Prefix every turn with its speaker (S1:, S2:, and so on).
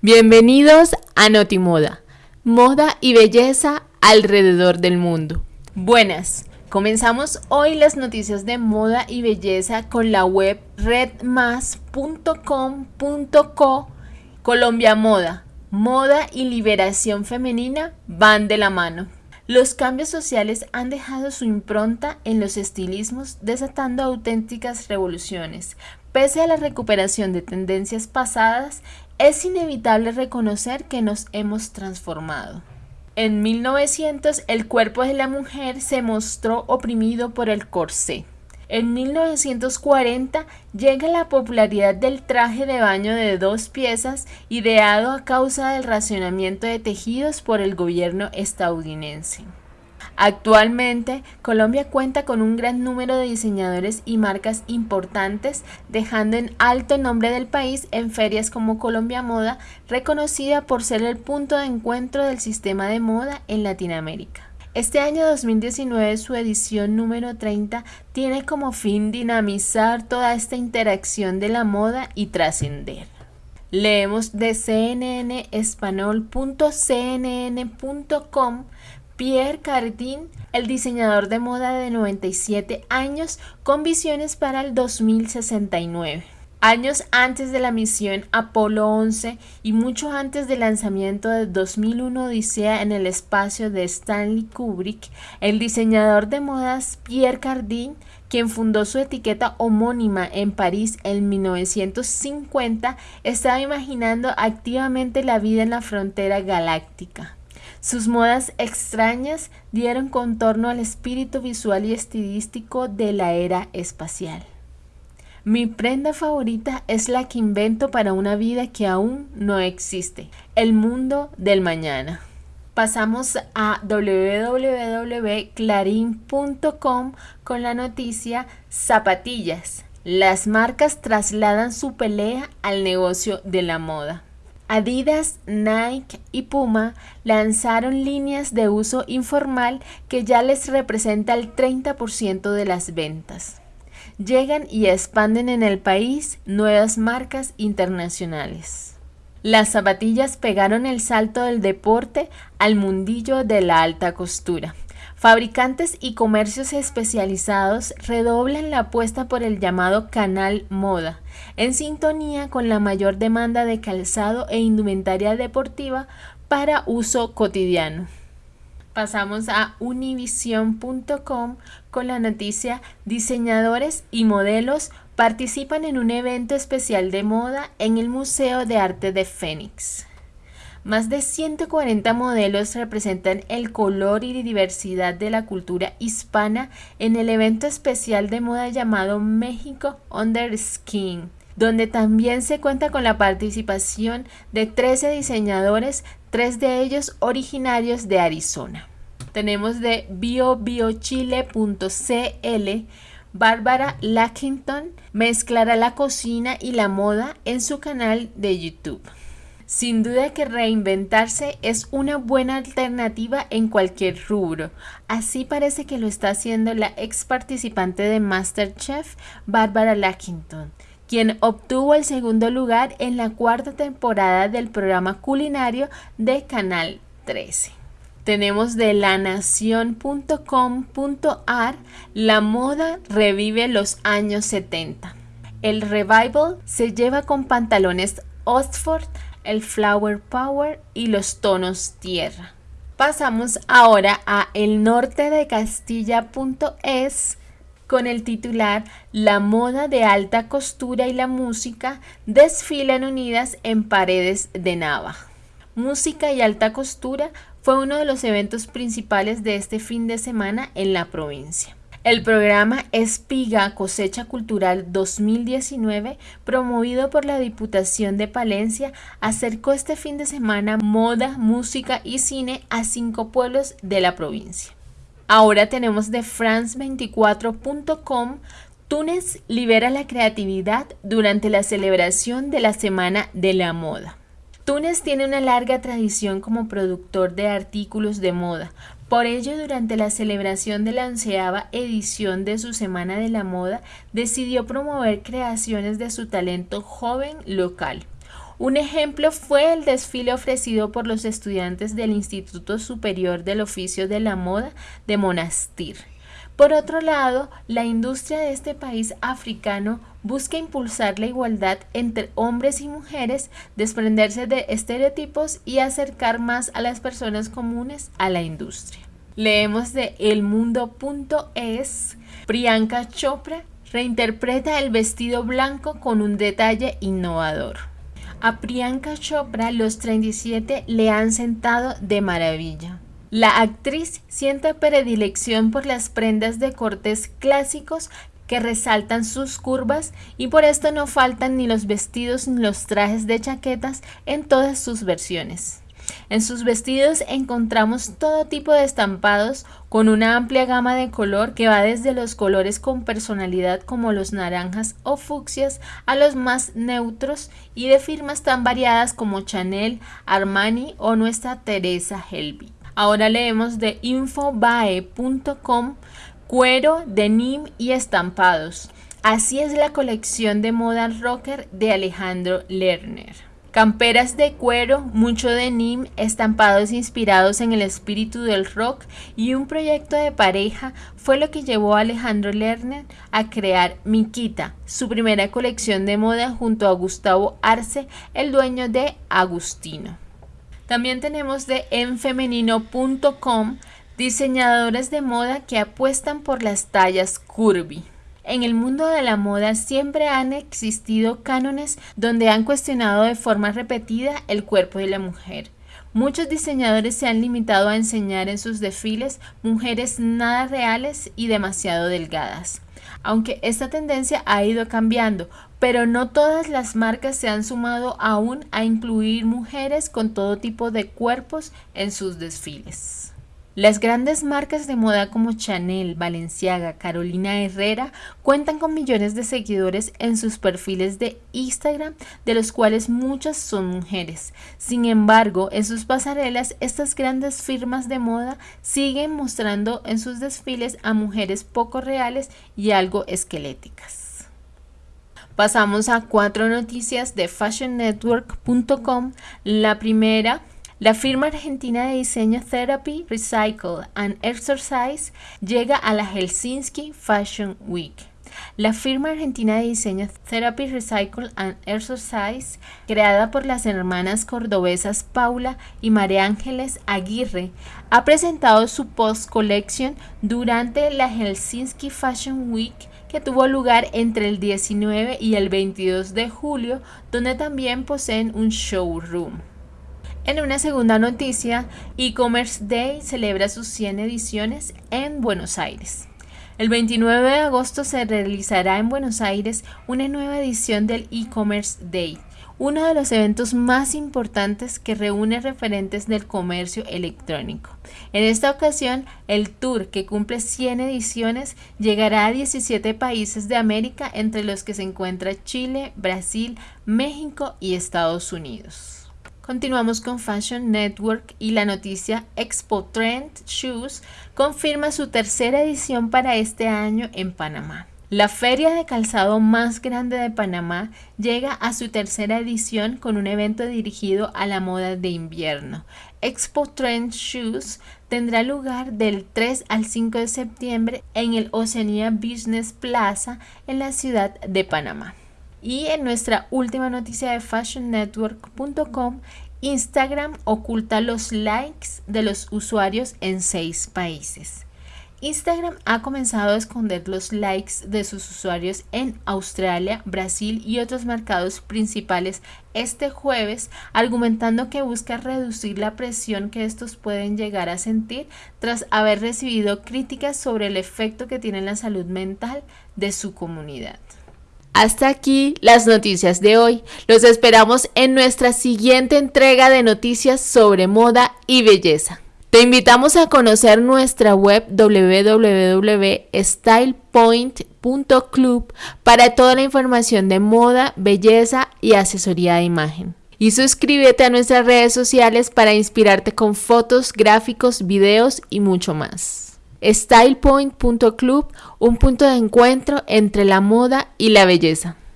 S1: Bienvenidos a Notimoda, moda y belleza alrededor del mundo. Buenas, comenzamos hoy las noticias de moda y belleza con la web redmas.com.co Colombia Moda. Moda y liberación femenina van de la mano. Los cambios sociales han dejado su impronta en los estilismos, desatando auténticas revoluciones. Pese a la recuperación de tendencias pasadas, es inevitable reconocer que nos hemos transformado. En 1900 el cuerpo de la mujer se mostró oprimido por el corsé. En 1940 llega la popularidad del traje de baño de dos piezas ideado a causa del racionamiento de tejidos por el gobierno estadounidense. Actualmente, Colombia cuenta con un gran número de diseñadores y marcas importantes, dejando en alto el nombre del país en ferias como Colombia Moda, reconocida por ser el punto de encuentro del sistema de moda en Latinoamérica. Este año 2019, su edición número 30, tiene como fin dinamizar toda esta interacción de la moda y trascender. Leemos de cnnespanol.cnn.com Pierre Cardin, el diseñador de moda de 97 años, con visiones para el 2069. Años antes de la misión Apolo 11 y mucho antes del lanzamiento de 2001 Odisea en el espacio de Stanley Kubrick, el diseñador de modas Pierre Cardin, quien fundó su etiqueta homónima en París en 1950, estaba imaginando activamente la vida en la frontera galáctica. Sus modas extrañas dieron contorno al espíritu visual y estilístico de la era espacial. Mi prenda favorita es la que invento para una vida que aún no existe, el mundo del mañana. Pasamos a www.clarin.com con la noticia Zapatillas. Las marcas trasladan su pelea al negocio de la moda. Adidas, Nike y Puma lanzaron líneas de uso informal que ya les representa el 30% de las ventas. Llegan y expanden en el país nuevas marcas internacionales. Las zapatillas pegaron el salto del deporte al mundillo de la alta costura. Fabricantes y comercios especializados redoblan la apuesta por el llamado canal moda, en sintonía con la mayor demanda de calzado e indumentaria deportiva para uso cotidiano. Pasamos a univision.com con la noticia Diseñadores y modelos participan en un evento especial de moda en el Museo de Arte de Fénix. Más de 140 modelos representan el color y diversidad de la cultura hispana en el evento especial de moda llamado México Under Skin, donde también se cuenta con la participación de 13 diseñadores, tres de ellos originarios de Arizona. Tenemos de biobiochile.cl Bárbara Lackington mezclará la cocina y la moda en su canal de YouTube. Sin duda que reinventarse es una buena alternativa en cualquier rubro. Así parece que lo está haciendo la ex participante de Masterchef, Barbara Lackington, quien obtuvo el segundo lugar en la cuarta temporada del programa culinario de Canal 13 tenemos de lanación.com.ar La moda revive los años 70. El revival se lleva con pantalones Oxford el Flower Power y los tonos tierra. Pasamos ahora a el norte de Castilla.es con el titular La moda de alta costura y la música desfilan unidas en paredes de Nava. Música y alta costura fue uno de los eventos principales de este fin de semana en la provincia. El programa Espiga Cosecha Cultural 2019, promovido por la Diputación de Palencia, acercó este fin de semana moda, música y cine a cinco pueblos de la provincia. Ahora tenemos de france24.com Túnez libera la creatividad durante la celebración de la Semana de la Moda. Túnez tiene una larga tradición como productor de artículos de moda, por ello, durante la celebración de la onceava edición de su Semana de la Moda, decidió promover creaciones de su talento joven local. Un ejemplo fue el desfile ofrecido por los estudiantes del Instituto Superior del Oficio de la Moda de Monastir. Por otro lado, la industria de este país africano busca impulsar la igualdad entre hombres y mujeres, desprenderse de estereotipos y acercar más a las personas comunes a la industria. Leemos de elmundo.es, Priyanka Chopra reinterpreta el vestido blanco con un detalle innovador. A Priyanka Chopra los 37 le han sentado de maravilla. La actriz siente predilección por las prendas de cortes clásicos que resaltan sus curvas y por esto no faltan ni los vestidos ni los trajes de chaquetas en todas sus versiones. En sus vestidos encontramos todo tipo de estampados con una amplia gama de color que va desde los colores con personalidad como los naranjas o fucsias a los más neutros y de firmas tan variadas como Chanel, Armani o nuestra Teresa Helby. Ahora leemos de infobae.com cuero, denim y estampados. Así es la colección de moda rocker de Alejandro Lerner. Camperas de cuero, mucho denim, estampados inspirados en el espíritu del rock y un proyecto de pareja fue lo que llevó a Alejandro Lerner a crear Miquita, su primera colección de moda junto a Gustavo Arce, el dueño de Agustino. También tenemos de enfemenino.com diseñadores de moda que apuestan por las tallas curvy. En el mundo de la moda siempre han existido cánones donde han cuestionado de forma repetida el cuerpo de la mujer. Muchos diseñadores se han limitado a enseñar en sus desfiles mujeres nada reales y demasiado delgadas. Aunque esta tendencia ha ido cambiando, pero no todas las marcas se han sumado aún a incluir mujeres con todo tipo de cuerpos en sus desfiles. Las grandes marcas de moda como Chanel, Balenciaga, Carolina Herrera cuentan con millones de seguidores en sus perfiles de Instagram, de los cuales muchas son mujeres. Sin embargo, en sus pasarelas, estas grandes firmas de moda siguen mostrando en sus desfiles a mujeres poco reales y algo esqueléticas. Pasamos a cuatro noticias de fashionnetwork.com. La primera la firma argentina de diseño Therapy, Recycle and Exercise llega a la Helsinki Fashion Week. La firma argentina de diseño Therapy Recycle and Exercise, creada por las hermanas cordobesas Paula y María Ángeles Aguirre, ha presentado su Post Collection durante la Helsinki Fashion Week que tuvo lugar entre el 19 y el 22 de julio, donde también poseen un showroom. En una segunda noticia, E-Commerce Day celebra sus 100 ediciones en Buenos Aires. El 29 de agosto se realizará en Buenos Aires una nueva edición del E-Commerce Day, uno de los eventos más importantes que reúne referentes del comercio electrónico. En esta ocasión, el tour, que cumple 100 ediciones, llegará a 17 países de América, entre los que se encuentra Chile, Brasil, México y Estados Unidos. Continuamos con Fashion Network y la noticia Expo Trend Shoes confirma su tercera edición para este año en Panamá. La feria de calzado más grande de Panamá llega a su tercera edición con un evento dirigido a la moda de invierno. Expo Trend Shoes tendrá lugar del 3 al 5 de septiembre en el Oceania Business Plaza en la ciudad de Panamá. Y en nuestra última noticia de fashionnetwork.com, Instagram oculta los likes de los usuarios en seis países. Instagram ha comenzado a esconder los likes de sus usuarios en Australia, Brasil y otros mercados principales este jueves, argumentando que busca reducir la presión que estos pueden llegar a sentir tras haber recibido críticas sobre el efecto que tiene en la salud mental de su comunidad. Hasta aquí las noticias de hoy. Los esperamos en nuestra siguiente entrega de noticias sobre moda y belleza. Te invitamos a conocer nuestra web www.stylepoint.club para toda la información de moda, belleza y asesoría de imagen. Y suscríbete a nuestras redes sociales para inspirarte con fotos, gráficos, videos y mucho más. StylePoint.club, un punto de encuentro entre la moda y la belleza.